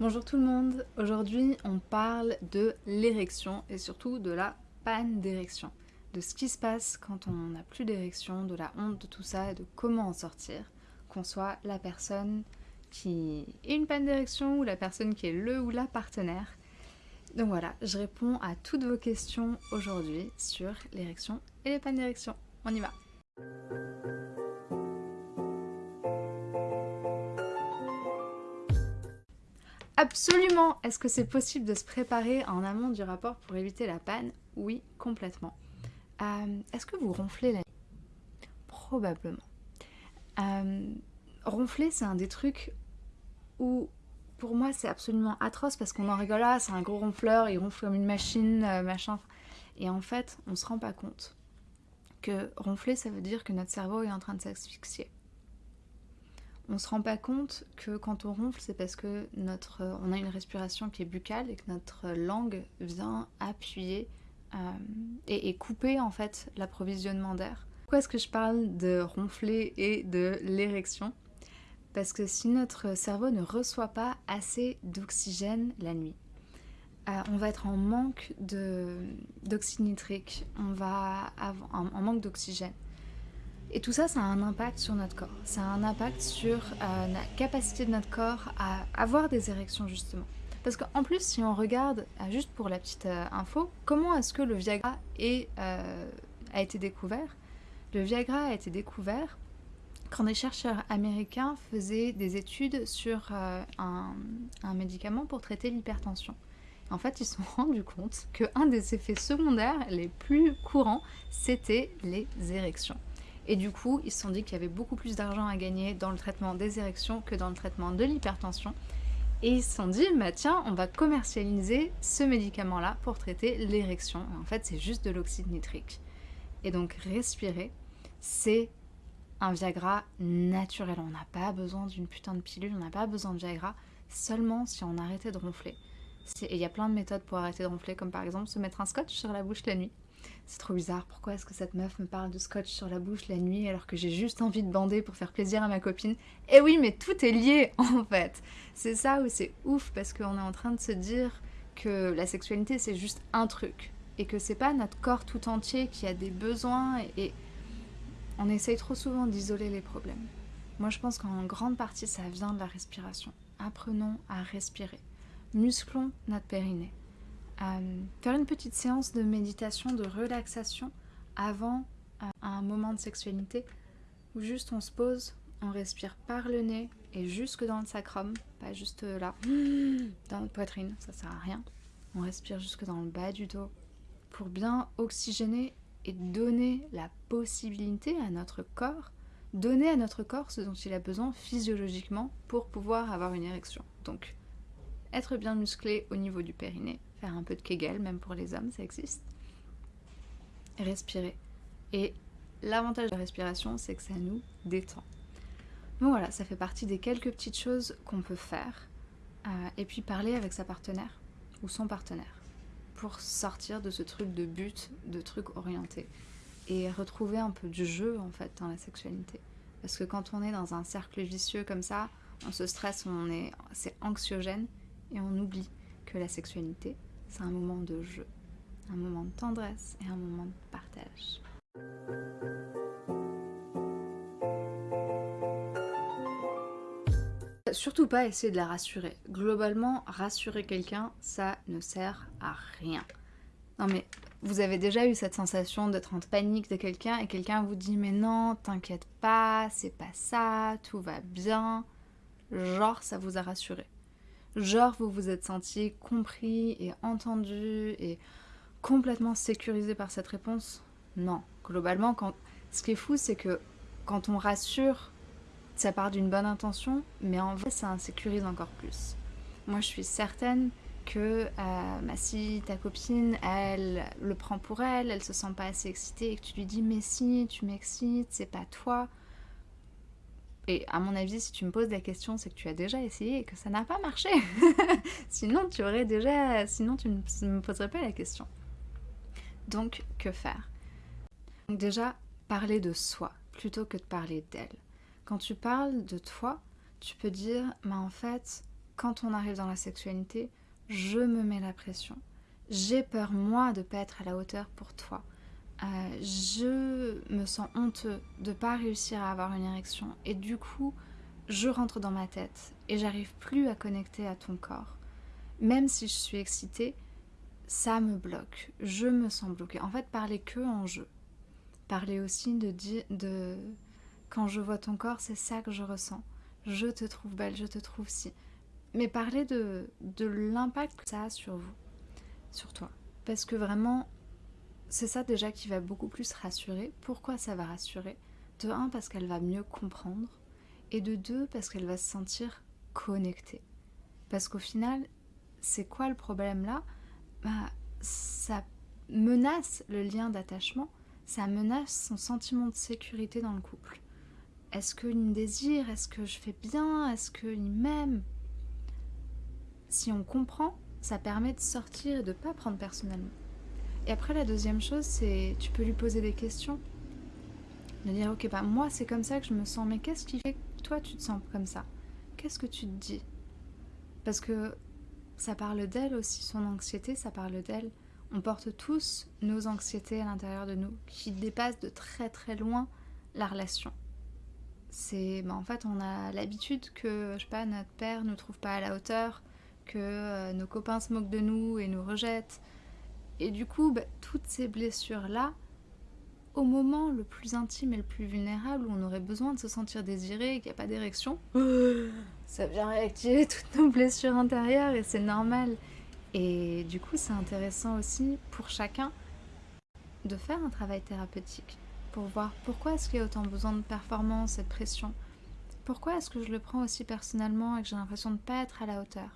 Bonjour tout le monde, aujourd'hui on parle de l'érection et surtout de la panne d'érection, de ce qui se passe quand on n'a plus d'érection, de la honte de tout ça et de comment en sortir, qu'on soit la personne qui est une panne d'érection ou la personne qui est le ou la partenaire. Donc voilà, je réponds à toutes vos questions aujourd'hui sur l'érection et les pannes d'érection. On y va Absolument Est-ce que c'est possible de se préparer en amont du rapport pour éviter la panne? Oui, complètement. Euh, est-ce que vous ronflez la nuit? Probablement. Euh, ronfler, c'est un des trucs où, pour moi, c'est absolument atroce parce qu'on en rigole, ah, c'est un gros ronfleur, il ronfle comme une machine, euh, machin. Et en fait, on se rend pas compte que ronfler, ça veut dire que notre cerveau est en train de s'asphyxier on se rend pas compte que quand on ronfle, c'est parce que notre, on a une respiration qui est buccale et que notre langue vient appuyer euh, et, couper en fait l'approvisionnement d'air. Pourquoi est-ce que je parle de ronfler et de l'érection? Parce que si notre cerveau ne reçoit pas assez d'oxygène la nuit, euh, on va être en manque d'oxyde nitrique, on va avoir en manque d'oxygène. Et tout ça, ça a un impact sur notre corps. Ça a un impact sur euh, la capacité de notre corps à avoir des érections, justement. Parce qu'en plus, si on regarde, euh, juste pour la petite euh, info, comment est-ce que le Viagra a été découvert? Le Viagra a été découvert quand des chercheurs américains faisaient des études sur un, un médicament pour traiter l'hypertension. En fait, ils se sont rendus compte qu'un des effets secondaires les plus courants, c'était les érections. Et du coup, ils se sont dit qu'il y avait beaucoup plus d'argent à gagner dans le traitement des érections que dans le traitement de l'hypertension. Et ils se sont dit, bah tiens, on va commercialiser ce médicament-là pour traiter l'érection. En fait, c'est juste de l'oxyde nitrique. Et donc, respirer, c'est un Viagra naturel. On n'a pas besoin d'une putain de pilule, on n'a pas besoin de Viagra, seulement si on arrêtait de ronfler. Et il y a plein de méthodes pour arrêter de ronfler, comme par exemple se mettre un scotch sur la bouche la nuit. C'est trop bizarre, pourquoi est-ce que cette meuf me parle de scotch sur la bouche la nuit alors que j'ai juste envie de bander pour faire plaisir à ma copine? Eh oui, mais tout est lié en fait C'est ça où c'est ouf parce qu'on est en train de se dire que la sexualité c'est juste un truc et que c'est pas notre corps tout entier qui a des besoins et, on essaye trop souvent d'isoler les problèmes. Moi je pense qu'en grande partie ça vient de la respiration. Apprenons à respirer. Musclons notre périnée faire une petite séance de méditation, de relaxation avant euh, un moment de sexualité où juste on se pose, on respire par le nez et jusque dans le sacrum, pas juste là, dans notre poitrine, ça sert à rien. On respire jusque dans le bas du dos pour bien oxygéner et donner la possibilité à notre corps, donner à notre corps ce dont il a besoin physiologiquement pour pouvoir avoir une érection. Donc, être bien musclé au niveau du périnée, faire un peu de Kegel, même pour les hommes, ça existe. respirer. Et l'avantage de la respiration, c'est que ça nous détend. Donc voilà, ça fait partie des quelques petites choses qu'on peut faire. Euh, et puis parler avec sa partenaire ou son partenaire pour sortir de ce truc de but, de truc orienté et retrouver un peu du jeu en fait dans la sexualité. Parce que quand on est dans un cercle vicieux comme ça, on se stresse, on est, c'est anxiogène et on oublie que la sexualité, c'est un moment de jeu, un moment de tendresse et un moment de partage. Surtout pas essayer de la rassurer. Globalement, rassurer quelqu'un, ça ne sert à rien. Non mais, vous avez déjà eu cette sensation d'être en panique de quelqu'un et quelqu'un vous dit « Mais non, t'inquiète pas, c'est pas ça, tout va bien ». Genre, ça vous a rassuré genre vous vous êtes senti compris et entendu et complètement sécurisé par cette réponse? Non. Globalement, quand... ce qui est fou, c'est que quand on rassure, ça part d'une bonne intention, mais en vrai, ça insécurise encore plus. Moi, je suis certaine que euh, bah, si ta copine, elle le prend pour elle, elle se sent pas assez excitée et que tu lui dis « mais si, tu m'excites, c'est pas toi », et à mon avis, si tu me poses la question, c'est que tu as déjà essayé et que ça n'a pas marché. sinon, tu aurais déjà... Sinon, tu ne me poserais pas la question. Donc, que faire? Donc déjà, parler de soi plutôt que de parler d'elle. Quand tu parles de toi, tu peux dire, mais en fait, quand on arrive dans la sexualité, je me mets la pression. J'ai peur, moi, de pas être à la hauteur pour toi. Euh, je me sens honteux de pas réussir à avoir une érection. Et du coup, je rentre dans ma tête et j'arrive plus à connecter à ton corps. Même si je suis excitée, ça me bloque. Je me sens bloquée. En fait, parler que en jeu. Parler aussi de, de... Quand je vois ton corps, c'est ça que je ressens. Je te trouve belle, je te trouve si. Mais parler de, de l'impact que ça a sur vous, sur toi. Parce que vraiment, c'est ça déjà qui va beaucoup plus rassurer. Pourquoi ça va rassurer? De un, parce qu'elle va mieux comprendre. Et de deux, parce qu'elle va se sentir connectée. Parce qu'au final, c'est quoi le problème là? Bah, Ça menace le lien d'attachement, ça menace son sentiment de sécurité dans le couple. Est-ce qu'il me désire? Est-ce que je fais bien? Est-ce qu'il m'aime? Si on comprend, ça permet de sortir et de ne pas prendre personnellement. Et après, la deuxième chose, c'est tu peux lui poser des questions. De dire, ok, bah moi c'est comme ça que je me sens, mais qu'est-ce qui fait que toi tu te sens comme ça? Qu'est-ce que tu te dis? Parce que ça parle d'elle aussi, son anxiété, ça parle d'elle. On porte tous nos anxiétés à l'intérieur de nous, qui dépassent de très très loin la relation c'est bah, en fait on a l'habitude que je sais pas notre père nous trouve pas à la hauteur que euh, nos copains se moquent de nous et nous rejettent et du coup bah, toutes ces blessures là au moment le plus intime et le plus vulnérable où on aurait besoin de se sentir désiré et qu'il n'y a pas d'érection ça vient réactiver toutes nos blessures intérieures et c'est normal et du coup c'est intéressant aussi pour chacun de faire un travail thérapeutique pour voir pourquoi est-ce qu'il y a autant besoin de performance et de pression. Pourquoi est-ce que je le prends aussi personnellement et que j'ai l'impression de ne pas être à la hauteur?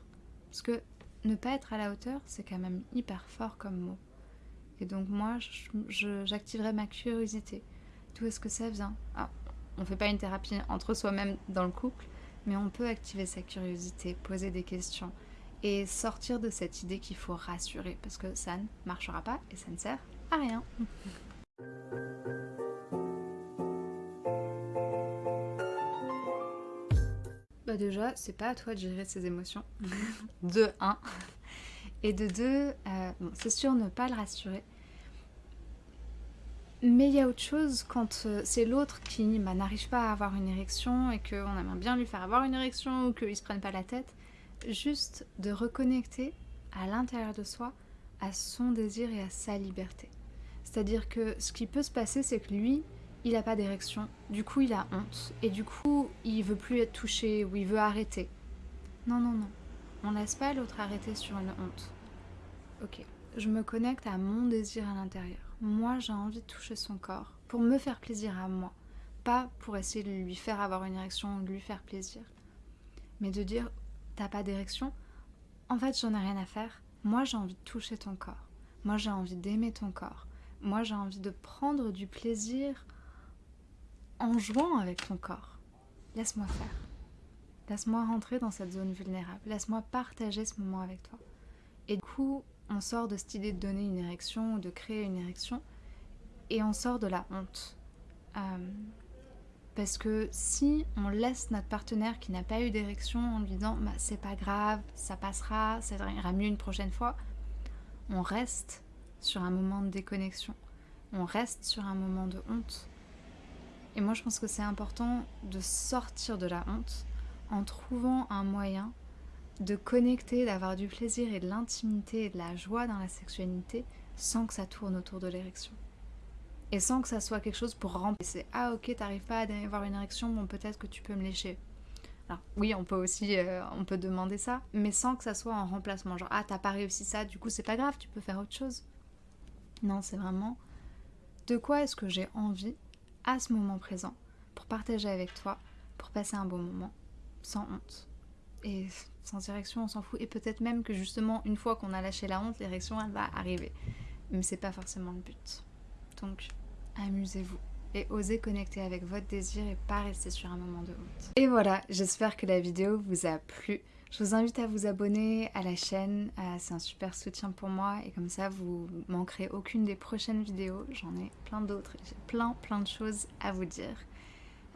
Parce que ne pas être à la hauteur, c'est quand même hyper fort comme mot. Et donc moi, j'activerai ma curiosité. D'où est-ce que ça vient? Ah, On ne fait pas une thérapie entre soi-même dans le couple, mais on peut activer sa curiosité, poser des questions et sortir de cette idée qu'il faut rassurer, parce que ça ne marchera pas et ça ne sert à rien. déjà, c'est pas à toi de gérer ses émotions. de 1. Et de 2, euh, c'est sûr ne pas le rassurer. Mais il y a autre chose quand euh, c'est l'autre qui bah, n'arrive pas à avoir une érection et qu'on aimerait bien lui faire avoir une érection ou qu'il se prenne pas la tête. Juste de reconnecter à l'intérieur de soi à son désir et à sa liberté. C'est-à-dire que ce qui peut se passer, c'est que lui, il n'a pas d'érection, du coup il a honte, et du coup il veut plus être touché ou il veut arrêter. Non, non, non, on laisse pas l'autre arrêter sur une honte. Ok, je me connecte à mon désir à l'intérieur. Moi j'ai envie de toucher son corps, pour me faire plaisir à moi, pas pour essayer de lui faire avoir une érection ou de lui faire plaisir. Mais de dire, t'as pas d'érection? En fait j'en ai rien à faire, moi j'ai envie de toucher ton corps, moi j'ai envie d'aimer ton corps, moi j'ai envie de prendre du plaisir en jouant avec ton corps. Laisse-moi faire. Laisse-moi rentrer dans cette zone vulnérable. Laisse-moi partager ce moment avec toi. Et du coup, on sort de cette idée de donner une érection ou de créer une érection et on sort de la honte. Euh, parce que si on laisse notre partenaire qui n'a pas eu d'érection en lui disant bah, c'est pas grave, ça passera, ça ira mieux une prochaine fois, on reste sur un moment de déconnexion. On reste sur un moment de honte. Et moi, je pense que c'est important de sortir de la honte en trouvant un moyen de connecter, d'avoir du plaisir et de l'intimité et de la joie dans la sexualité sans que ça tourne autour de l'érection. Et sans que ça soit quelque chose pour remplacer. Ah ok, t'arrives pas à avoir une érection, bon peut-être que tu peux me lécher. Alors oui, on peut aussi, euh, on peut demander ça, mais sans que ça soit en remplacement. Genre ah t'as pas réussi ça, du coup c'est pas grave, tu peux faire autre chose. Non, c'est vraiment de quoi est-ce que j'ai envie à ce moment présent pour partager avec toi, pour passer un bon moment, sans honte. Et sans érection, on s'en fout. Et peut-être même que justement, une fois qu'on a lâché la honte, l'érection, elle va arriver. Mais c'est pas forcément le but. Donc, amusez-vous et osez connecter avec votre désir et pas rester sur un moment de honte. Et voilà, j'espère que la vidéo vous a plu. Je vous invite à vous abonner à la chaîne, euh, c'est un super soutien pour moi et comme ça vous manquerez aucune des prochaines vidéos. J'en ai plein d'autres, j'ai plein plein de choses à vous dire.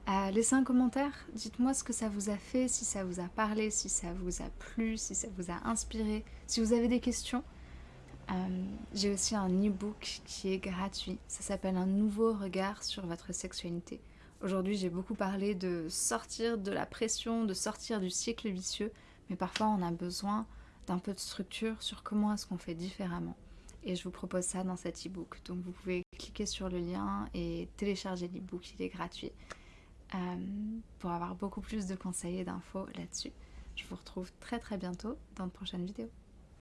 Euh, laissez un commentaire, dites-moi ce que ça vous a fait, si ça vous a parlé, si ça vous a plu, si ça vous a inspiré, si vous avez des questions. Euh, j'ai aussi un e-book qui est gratuit, ça s'appelle Un nouveau regard sur votre sexualité. Aujourd'hui j'ai beaucoup parlé de sortir de la pression, de sortir du cycle vicieux, mais parfois on a besoin d'un peu de structure sur comment est-ce qu'on fait différemment. Et je vous propose ça dans cet e-book. Donc vous pouvez cliquer sur le lien et télécharger l'e-book, il est gratuit. Euh, pour avoir beaucoup plus de conseils et d'infos là-dessus. Je vous retrouve très très bientôt dans de prochaines vidéos.